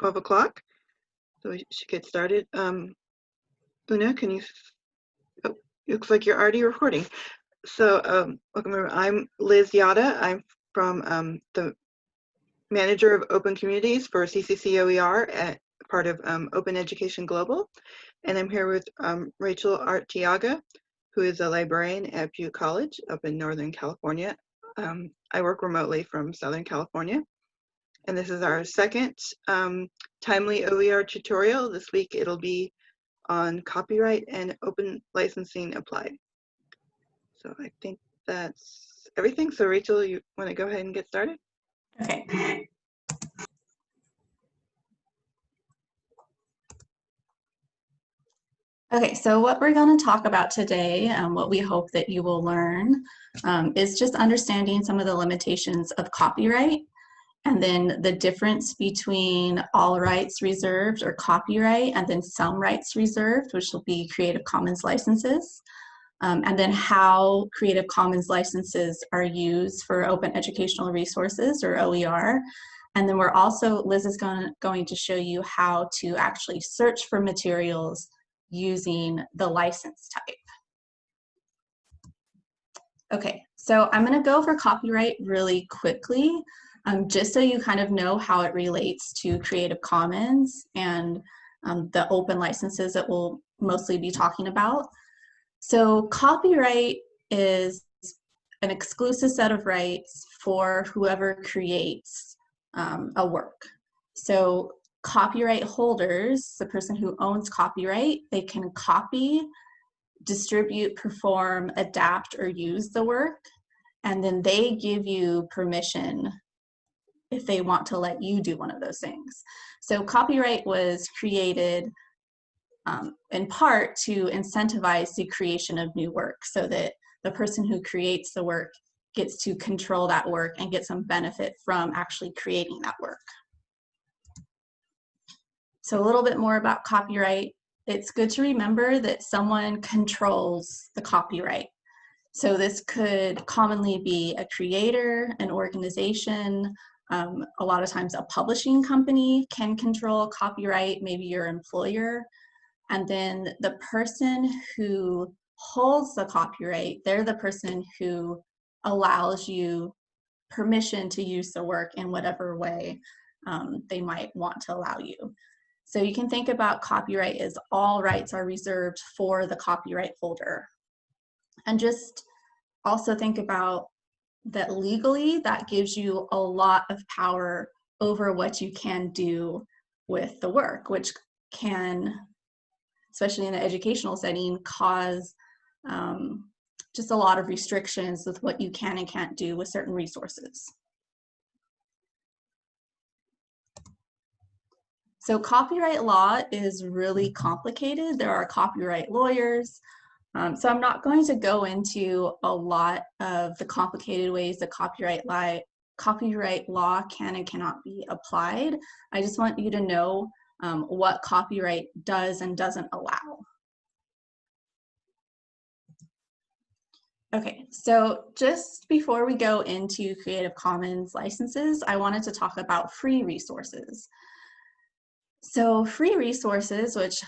12 o'clock, so we should get started. Um, Una, can you, oh, looks like you're already recording. So um, welcome, everyone. I'm Liz Yata. I'm from um, the manager of open communities for CCC OER at part of um, Open Education Global. And I'm here with um, Rachel Artiaga, who is a librarian at Butte College up in Northern California. Um, I work remotely from Southern California. And this is our second um, timely OER tutorial. This week it'll be on copyright and open licensing applied. So I think that's everything. So Rachel, you want to go ahead and get started? Okay. Okay, so what we're going to talk about today, and what we hope that you will learn, um, is just understanding some of the limitations of copyright, and then the difference between all rights reserved or copyright, and then some rights reserved, which will be Creative Commons licenses, um, and then how Creative Commons licenses are used for open educational resources or OER. And then we're also, Liz is going, going to show you how to actually search for materials using the license type. Okay, so I'm gonna go over copyright really quickly, um, just so you kind of know how it relates to Creative Commons and um, the open licenses that we'll mostly be talking about. So copyright is an exclusive set of rights for whoever creates um, a work. So copyright holders, the person who owns copyright, they can copy, distribute, perform, adapt, or use the work, and then they give you permission if they want to let you do one of those things. So copyright was created um, in part to incentivize the creation of new work so that the person who creates the work gets to control that work and get some benefit from actually creating that work. So a little bit more about copyright. It's good to remember that someone controls the copyright. So this could commonly be a creator, an organization, um, a lot of times a publishing company can control copyright, maybe your employer. And then the person who holds the copyright, they're the person who allows you permission to use the work in whatever way um, they might want to allow you. So you can think about copyright as all rights are reserved for the copyright holder. And just also think about that legally that gives you a lot of power over what you can do with the work, which can, especially in an educational setting, cause um, just a lot of restrictions with what you can and can't do with certain resources. So copyright law is really complicated. There are copyright lawyers. Um, so I'm not going to go into a lot of the complicated ways that copyright law, copyright law can and cannot be applied. I just want you to know um, what copyright does and doesn't allow. Okay, so just before we go into Creative Commons licenses, I wanted to talk about free resources. So free resources, which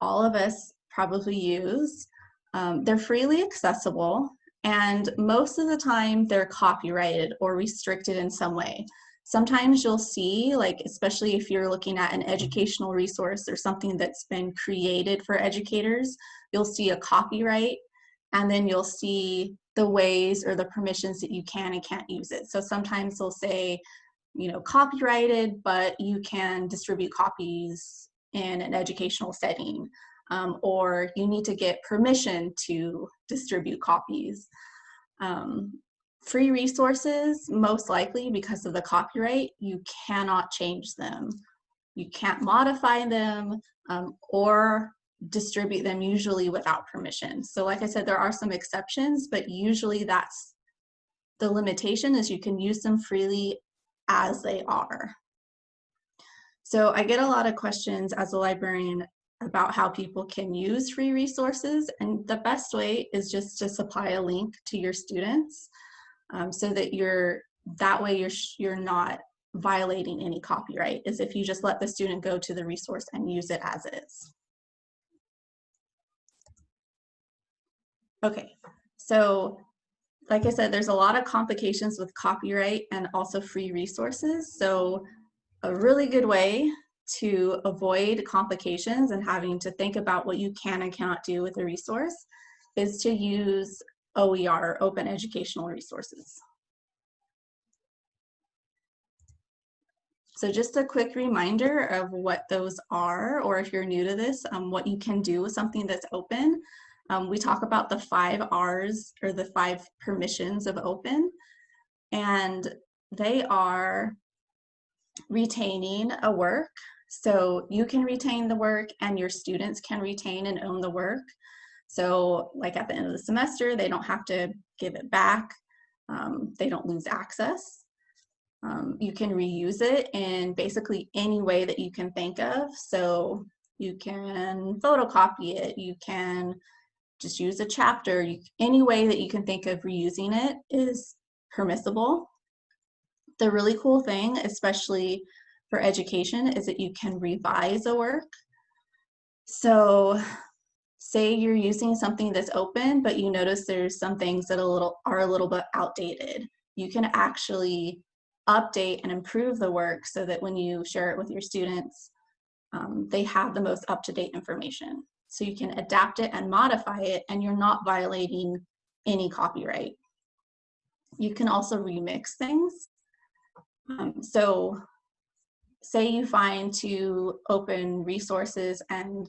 all of us probably use, um, they're freely accessible and most of the time they're copyrighted or restricted in some way. Sometimes you'll see, like especially if you're looking at an educational resource or something that's been created for educators, you'll see a copyright and then you'll see the ways or the permissions that you can and can't use it. So sometimes they'll say you know, copyrighted, but you can distribute copies in an educational setting, um, or you need to get permission to distribute copies. Um, free resources, most likely because of the copyright, you cannot change them. You can't modify them um, or distribute them usually without permission. So like I said, there are some exceptions, but usually that's the limitation is you can use them freely as they are. So I get a lot of questions as a librarian about how people can use free resources and the best way is just to supply a link to your students um, so that you're that way you're you're not violating any copyright is if you just let the student go to the resource and use it as is. Okay, so like I said, there's a lot of complications with copyright and also free resources. So a really good way to avoid complications and having to think about what you can and cannot do with a resource is to use OER, Open Educational Resources. So just a quick reminder of what those are, or if you're new to this, um, what you can do with something that's open. Um, we talk about the five R's or the five permissions of open, and they are retaining a work. So you can retain the work and your students can retain and own the work. So like at the end of the semester, they don't have to give it back. Um, they don't lose access. Um, you can reuse it in basically any way that you can think of. So you can photocopy it, you can just use a chapter. You, any way that you can think of reusing it is permissible. The really cool thing, especially for education, is that you can revise a work. So say you're using something that's open, but you notice there's some things that a little are a little bit outdated. You can actually update and improve the work so that when you share it with your students, um, they have the most up-to-date information so you can adapt it and modify it and you're not violating any copyright. You can also remix things. Um, so say you find two open resources and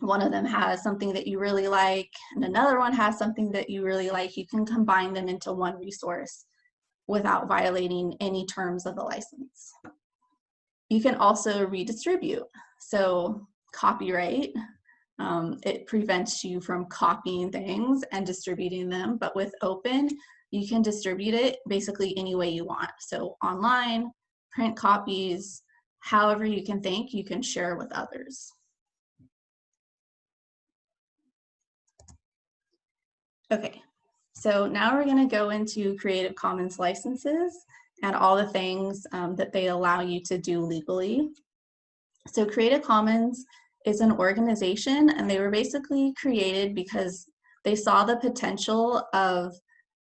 one of them has something that you really like and another one has something that you really like, you can combine them into one resource without violating any terms of the license. You can also redistribute. So copyright. Um, it prevents you from copying things and distributing them, but with open, you can distribute it basically any way you want. So online, print copies, however you can think, you can share with others. Okay, so now we're gonna go into Creative Commons licenses and all the things um, that they allow you to do legally. So Creative Commons is an organization and they were basically created because they saw the potential of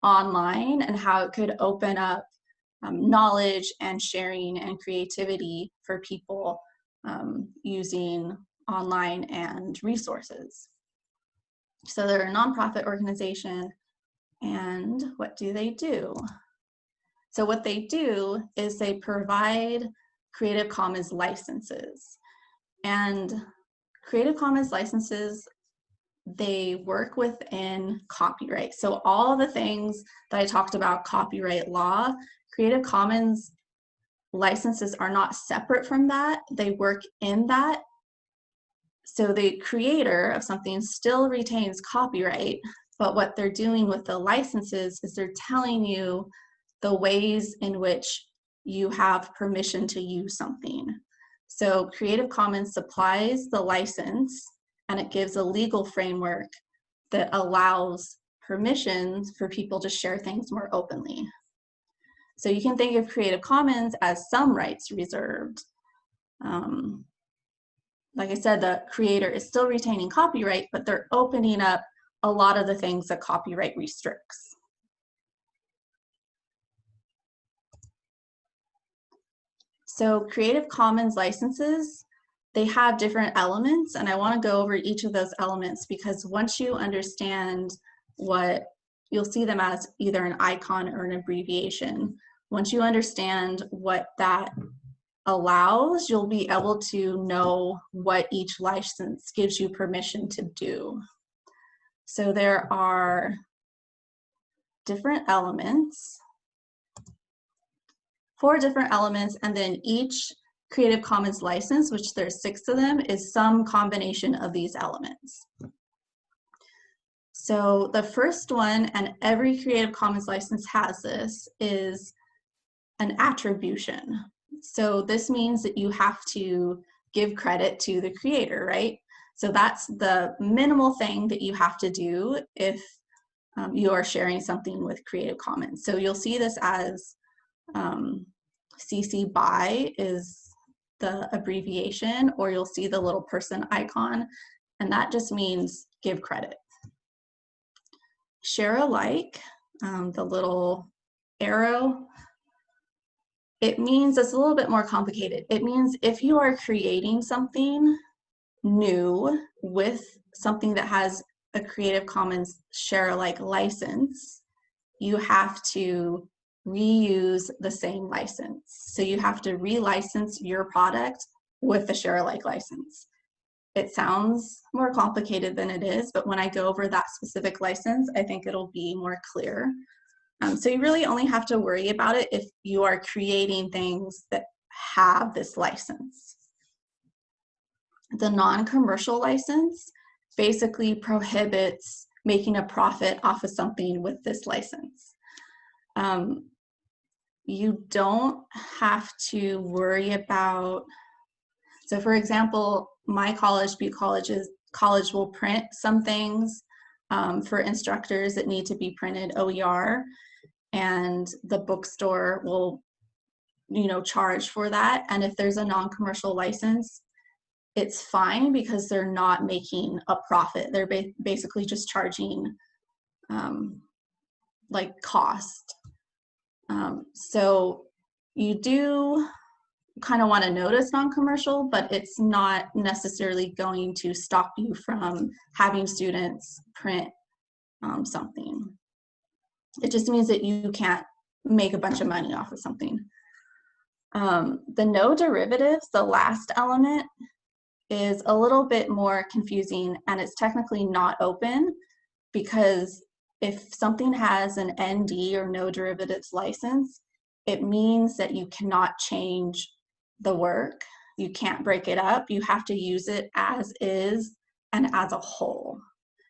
online and how it could open up um, knowledge and sharing and creativity for people um, using online and resources. So they're a nonprofit organization and what do they do? So what they do is they provide Creative Commons licenses. And Creative Commons licenses, they work within copyright. So all the things that I talked about copyright law, Creative Commons licenses are not separate from that. They work in that. So the creator of something still retains copyright, but what they're doing with the licenses is they're telling you the ways in which you have permission to use something. So Creative Commons supplies the license and it gives a legal framework that allows permissions for people to share things more openly. So you can think of Creative Commons as some rights reserved. Um, like I said, the creator is still retaining copyright, but they're opening up a lot of the things that copyright restricts. So Creative Commons licenses, they have different elements and I wanna go over each of those elements because once you understand what, you'll see them as either an icon or an abbreviation. Once you understand what that allows, you'll be able to know what each license gives you permission to do. So there are different elements four different elements, and then each Creative Commons license, which there's six of them, is some combination of these elements. So the first one, and every Creative Commons license has this, is an attribution. So this means that you have to give credit to the creator, right? So that's the minimal thing that you have to do if um, you are sharing something with Creative Commons. So you'll see this as um, CC BY is the abbreviation, or you'll see the little person icon, and that just means give credit. Share alike, um, the little arrow, it means it's a little bit more complicated. It means if you are creating something new with something that has a Creative Commons share alike license, you have to reuse the same license. So you have to relicense your product with the share alike license. It sounds more complicated than it is, but when I go over that specific license, I think it'll be more clear. Um, so you really only have to worry about it if you are creating things that have this license. The non-commercial license basically prohibits making a profit off of something with this license. Um, you don't have to worry about, so for example, my college, Butte College's, college will print some things um, for instructors that need to be printed OER and the bookstore will you know charge for that. And if there's a non-commercial license it's fine because they're not making a profit. They're ba basically just charging um, like cost. Um, so you do kind of want to notice non-commercial but it's not necessarily going to stop you from having students print um, something it just means that you can't make a bunch of money off of something. Um, the no derivatives, the last element, is a little bit more confusing and it's technically not open because if something has an ND or no derivatives license, it means that you cannot change the work. You can't break it up. You have to use it as is and as a whole.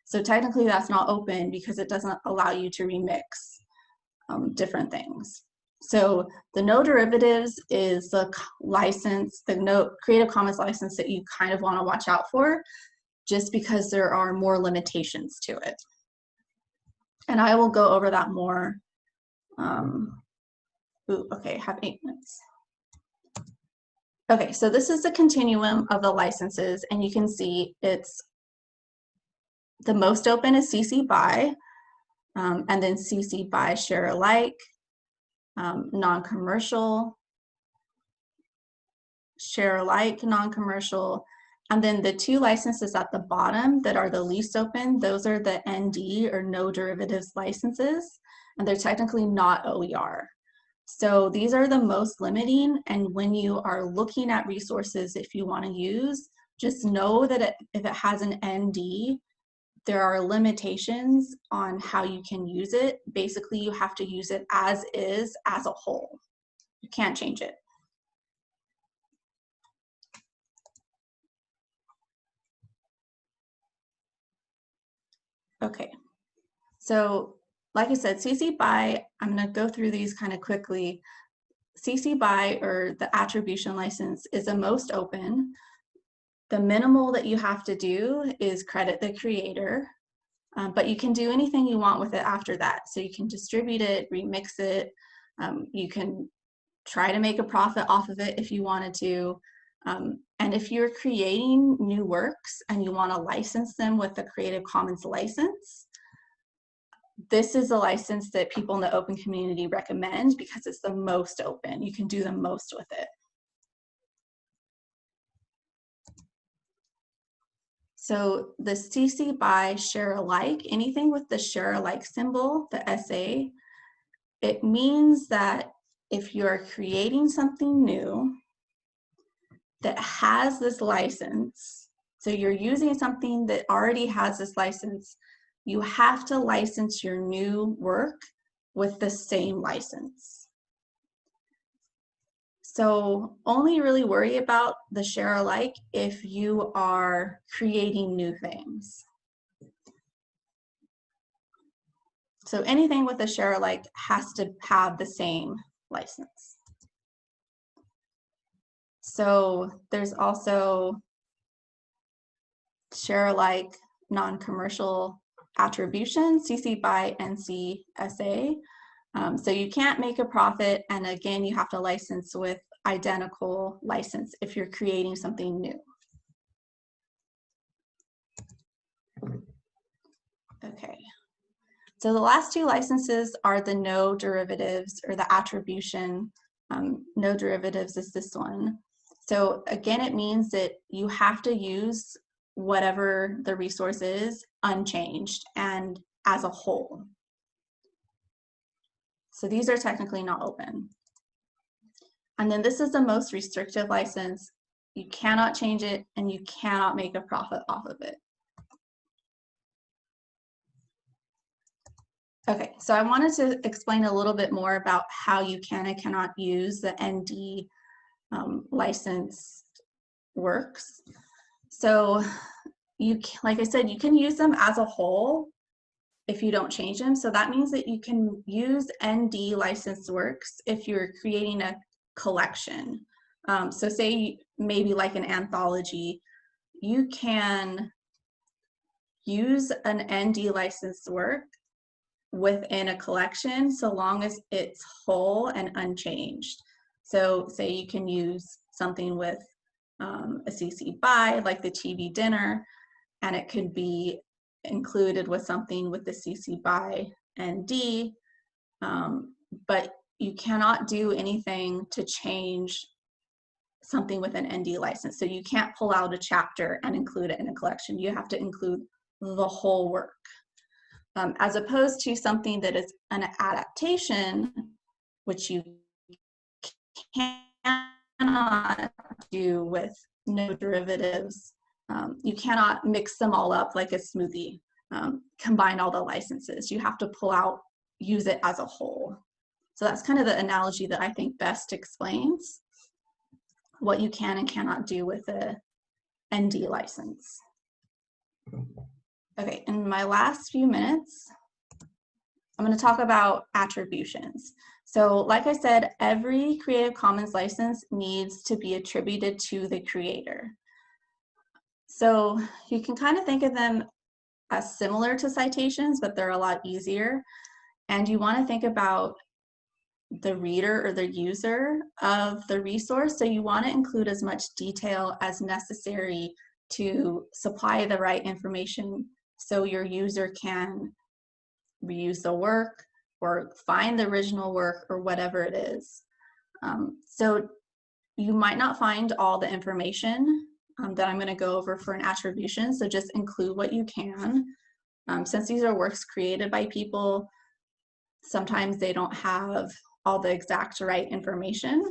So technically that's not open because it doesn't allow you to remix um, different things. So the no derivatives is the license, the no Creative Commons license that you kind of want to watch out for just because there are more limitations to it. And I will go over that more. Um, ooh, okay, have eight minutes. Okay, so this is the continuum of the licenses and you can see it's the most open is CC BY, um, and then CC BY share alike, um, non-commercial, share alike, non-commercial, and then the two licenses at the bottom that are the least open, those are the ND or no derivatives licenses, and they're technically not OER. So these are the most limiting, and when you are looking at resources, if you wanna use, just know that it, if it has an ND, there are limitations on how you can use it. Basically, you have to use it as is, as a whole. You can't change it. Okay, so like I said, CC BY, I'm gonna go through these kind of quickly. CC BY, or the attribution license, is the most open. The minimal that you have to do is credit the creator, um, but you can do anything you want with it after that. So you can distribute it, remix it, um, you can try to make a profit off of it if you wanted to. Um, and if you're creating new works and you want to license them with the Creative Commons license, this is a license that people in the open community recommend because it's the most open. You can do the most with it. So the CC BY share alike, anything with the share alike symbol, the SA, it means that if you're creating something new that has this license, so you're using something that already has this license, you have to license your new work with the same license. So only really worry about the share alike if you are creating new things. So anything with a share alike has to have the same license. So there's also share alike non-commercial attribution, CC BY NC SA. Um, so you can't make a profit. And again, you have to license with identical license if you're creating something new. Okay. So the last two licenses are the no derivatives or the attribution. Um, no derivatives is this one. So again, it means that you have to use whatever the resource is unchanged and as a whole. So these are technically not open. And then this is the most restrictive license. You cannot change it and you cannot make a profit off of it. Okay, so I wanted to explain a little bit more about how you can and cannot use the ND um, license works. So you, like I said, you can use them as a whole if you don't change them. So that means that you can use ND licensed works if you're creating a collection. Um, so say maybe like an anthology, you can use an ND licensed work within a collection so long as it's whole and unchanged. So say you can use something with um, a CC BY like the TV dinner and it could be included with something with the CC BY ND, um, but you cannot do anything to change something with an ND license. So you can't pull out a chapter and include it in a collection. You have to include the whole work um, as opposed to something that is an adaptation, which you cannot do with no derivatives. Um, you cannot mix them all up like a smoothie, um, combine all the licenses. You have to pull out, use it as a whole. So that's kind of the analogy that I think best explains what you can and cannot do with a ND license. Okay, in my last few minutes, I'm going to talk about attributions. So like I said, every Creative Commons license needs to be attributed to the creator. So you can kind of think of them as similar to citations, but they're a lot easier. And you want to think about the reader or the user of the resource. So you want to include as much detail as necessary to supply the right information so your user can reuse the work or find the original work or whatever it is. Um, so you might not find all the information um, that I'm going to go over for an attribution, so just include what you can. Um, since these are works created by people, sometimes they don't have all the exact right information.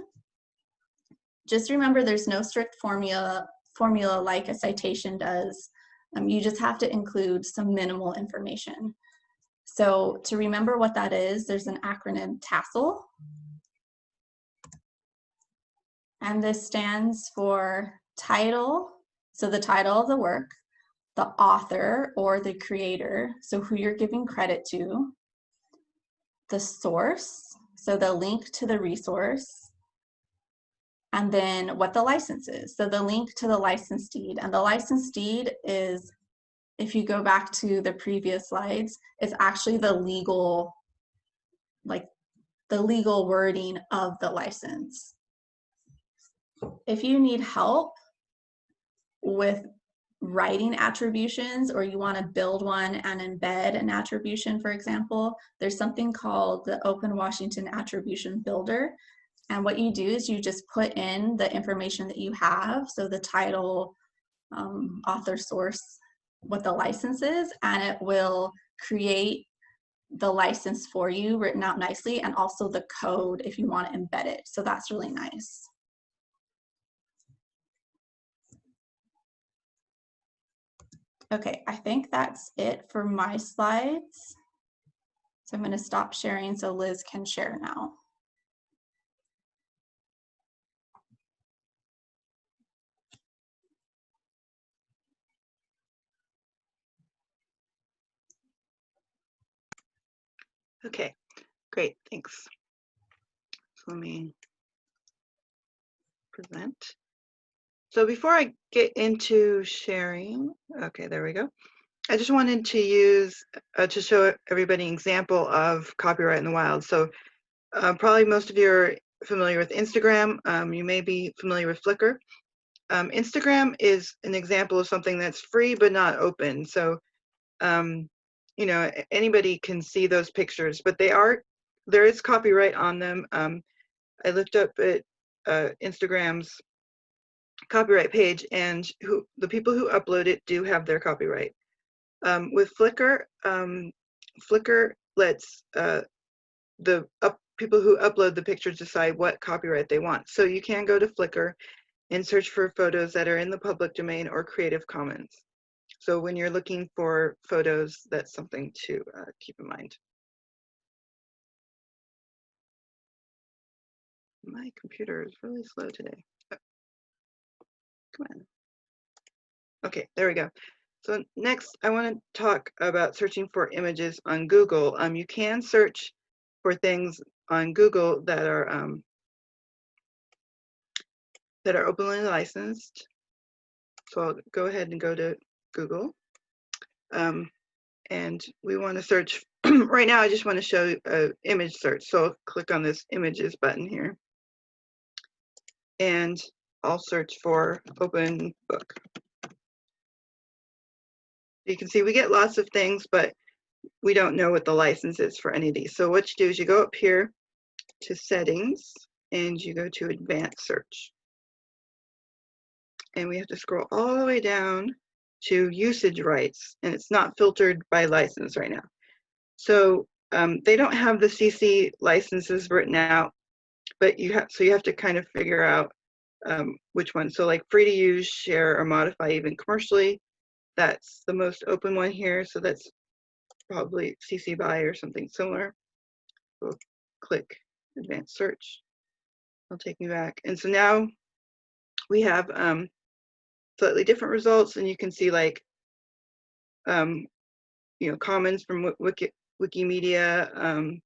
Just remember there's no strict formula, formula like a citation does um, you just have to include some minimal information. So to remember what that is, there's an acronym TASL. And this stands for title, so the title of the work, the author or the creator, so who you're giving credit to, the source, so the link to the resource, and then what the license is. So the link to the license deed. And the license deed is, if you go back to the previous slides, it's actually the legal, like the legal wording of the license. If you need help with writing attributions or you want to build one and embed an attribution, for example, there's something called the Open Washington Attribution Builder and what you do is you just put in the information that you have, so the title, um, author source, what the license is, and it will create the license for you written out nicely and also the code if you want to embed it. So that's really nice. Okay, I think that's it for my slides. So I'm going to stop sharing so Liz can share now. Okay, great, thanks. So let me present. So before I get into sharing, okay, there we go. I just wanted to use uh, to show everybody an example of copyright in the wild. So uh, probably most of you are familiar with Instagram. Um, you may be familiar with Flickr. Um, Instagram is an example of something that's free but not open. So um, you know anybody can see those pictures, but they are there is copyright on them. Um, I looked up at uh, Instagram's copyright page, and who the people who upload it do have their copyright. Um, with Flickr, um, Flickr lets uh, the up, people who upload the pictures decide what copyright they want. So you can go to Flickr and search for photos that are in the public domain or Creative Commons. So when you're looking for photos, that's something to uh, keep in mind. My computer is really slow today. Oh. Come on. Okay, there we go. So next, I want to talk about searching for images on Google. Um, you can search for things on Google that are um, that are openly licensed. So I'll go ahead and go to Google. Um, and we want to search, right now I just want to show an image search. So I'll click on this images button here. And I'll search for open book. You can see we get lots of things, but we don't know what the license is for any of these. So what you do is you go up here to settings and you go to advanced search. And we have to scroll all the way down to usage rights and it's not filtered by license right now. So um, they don't have the CC licenses written out, but you have, so you have to kind of figure out um, which one. So like free to use, share, or modify even commercially, that's the most open one here. So that's probably CC BY or something similar. We'll click advanced search. It'll take me back. And so now we have um, slightly different results and you can see like, um, you know, commons from Wiki, Wikimedia. Um,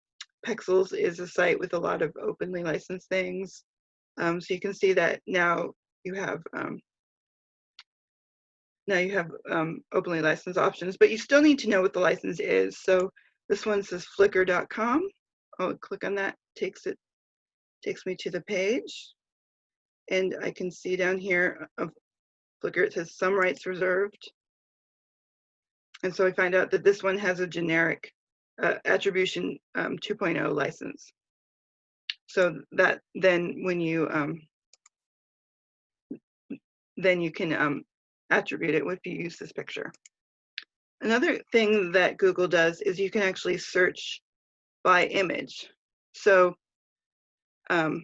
Pexels is a site with a lot of openly licensed things. Um, so you can see that now you have um, now you have um, openly licensed options, but you still need to know what the license is. So this one says flickr.com. I'll click on that, takes it, takes me to the page. And I can see down here of Flickr, it says some rights reserved. And so I find out that this one has a generic uh, attribution um, 2.0 license. So that then when you um, then you can um, attribute it if you use this picture. Another thing that Google does is you can actually search by image. So um,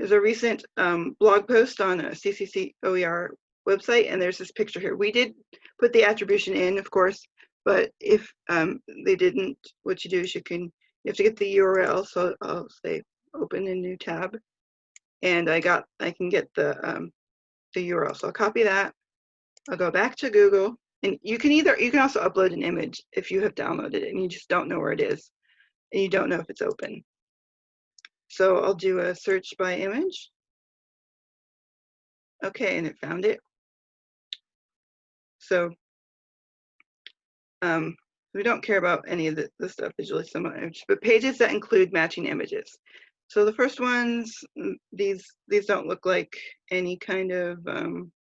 there's a recent um, blog post on a CCC OER website, and there's this picture here. We did put the attribution in, of course, but if um, they didn't, what you do is you can, you have to get the URL. So I'll say open a new tab, and I got, I can get the um, the URL. So I'll copy that. I'll go back to Google and you can either, you can also upload an image if you have downloaded it and you just don't know where it is and you don't know if it's open. So I'll do a search by image. Okay, and it found it. So um, we don't care about any of the, the stuff visually similar, but pages that include matching images. So the first ones, mm, these these don't look like any kind of um,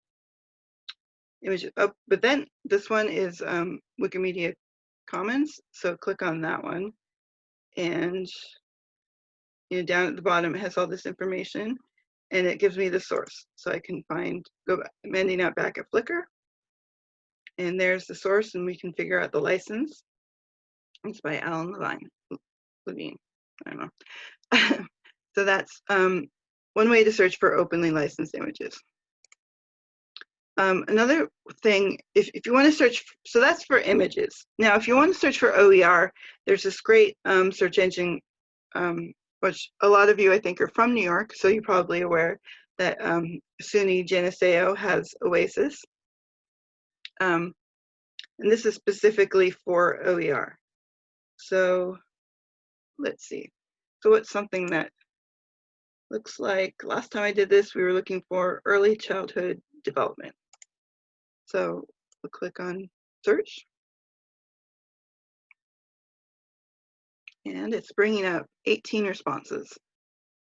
image. Oh, but then this one is um, Wikimedia Commons. So click on that one, and you know down at the bottom it has all this information, and it gives me the source, so I can find go back, I'm ending up back at Flickr, and there's the source, and we can figure out the license. It's by Alan Levine. Levine. I don't know. So that's um, one way to search for openly licensed images. Um, another thing, if, if you want to search, so that's for images. Now, if you want to search for OER, there's this great um, search engine, um, which a lot of you, I think, are from New York, so you're probably aware that um, SUNY Geneseo has Oasis. Um, and this is specifically for OER. So let's see. So what's something that Looks like last time I did this, we were looking for early childhood development. So we'll click on search. And it's bringing up 18 responses.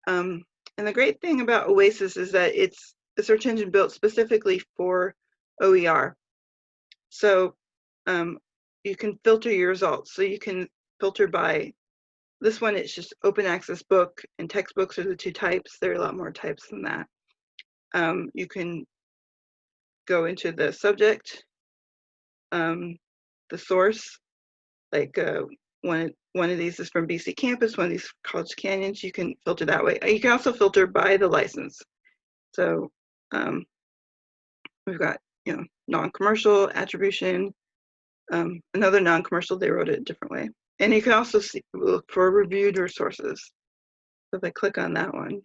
Um, and the great thing about Oasis is that it's a search engine built specifically for OER. So um, you can filter your results. So you can filter by this one, it's just open access book and textbooks are the two types. There are a lot more types than that. Um, you can go into the subject, um, the source, like uh, one, one of these is from BC Campus, one of these College Canyons, you can filter that way. You can also filter by the license. So um, we've got, you know, non-commercial, attribution, um, another non-commercial, they wrote it a different way. And you can also see, look for reviewed resources. So if I click on that one,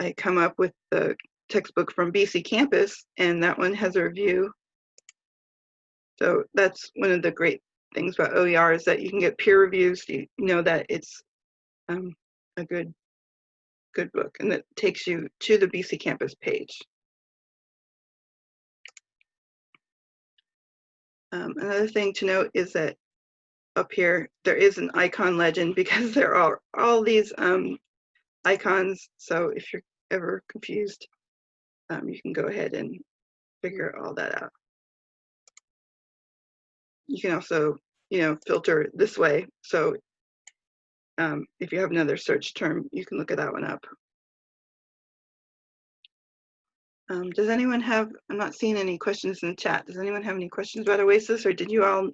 I come up with the textbook from BC Campus, and that one has a review. So that's one of the great things about OER is that you can get peer reviews. You know that it's um, a good, good book, and it takes you to the BC Campus page. Um, another thing to note is that up here there is an icon legend because there are all these um, icons. So if you're ever confused, um, you can go ahead and figure all that out. You can also, you know, filter this way. So um, if you have another search term, you can look at that one up. Um, does anyone have, I'm not seeing any questions in the chat. Does anyone have any questions about Oasis or did you all,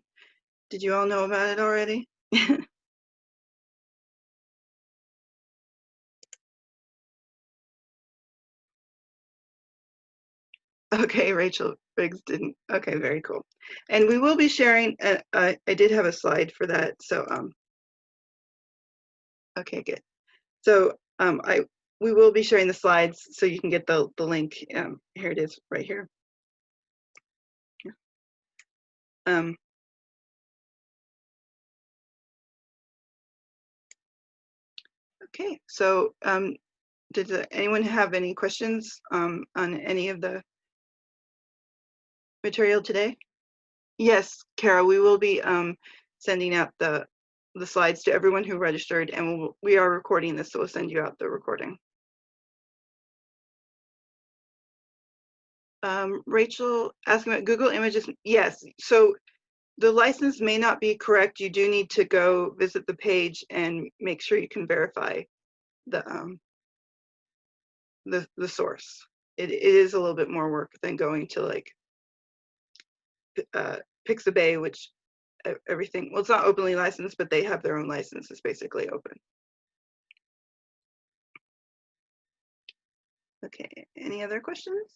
did you all know about it already? okay, Rachel Briggs didn't. Okay, very cool. And we will be sharing, uh, uh, I did have a slide for that. So, um, okay, good. So um, I we will be sharing the slides so you can get the, the link. Um, here it is right here. Um, okay, so um, did uh, anyone have any questions um, on any of the material today? Yes, Kara, we will be um, sending out the the slides to everyone who registered and we'll, we are recording this, so we'll send you out the recording. Um, Rachel asking about Google Images. Yes, so the license may not be correct. You do need to go visit the page and make sure you can verify the um, the the source. It, it is a little bit more work than going to like uh, Pixabay, which everything, well, it's not openly licensed, but they have their own license. It's basically open. Okay, any other questions?